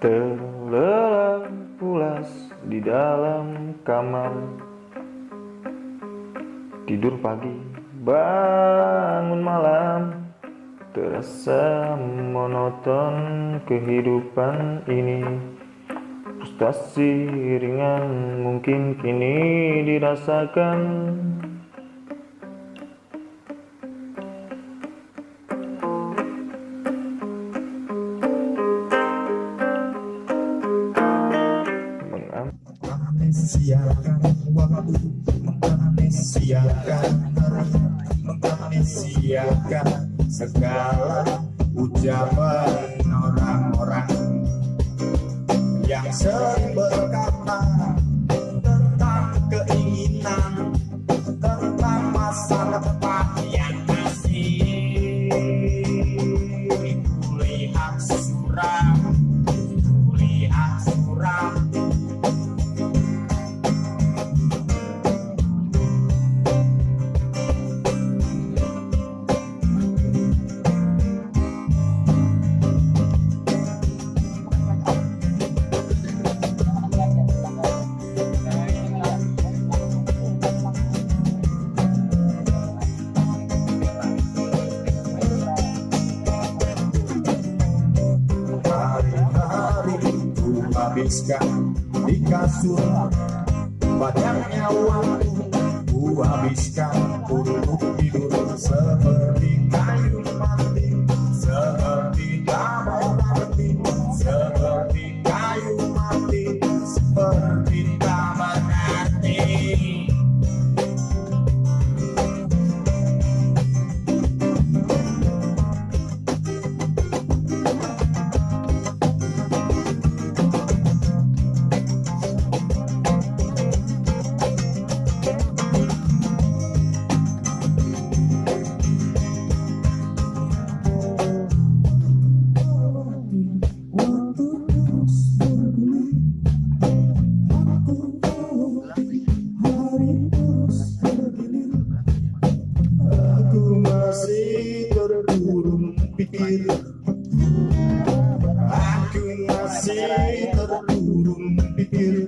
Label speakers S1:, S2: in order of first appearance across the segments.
S1: Terlelap pulas di dalam kamar. Tidur pagi, bangun malam. Terasa monoton kehidupan ini. Frustasi ringan mungkin kini dirasakan.
S2: Mengamnesiakan waktu mengamnesiakan hari mengamnesiakan segala ucapan orang-orang yang sering habiskan di kasur. Banyaknya waktu ku habiskan untuk pikir Aku masih terkurung pikir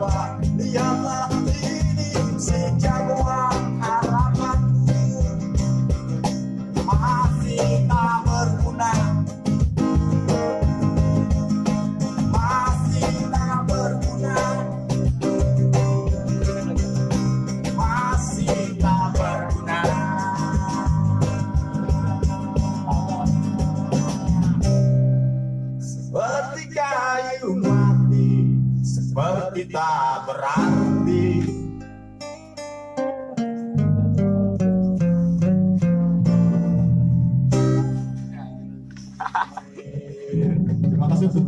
S2: Niyama kita berarti. Terima kasih untuk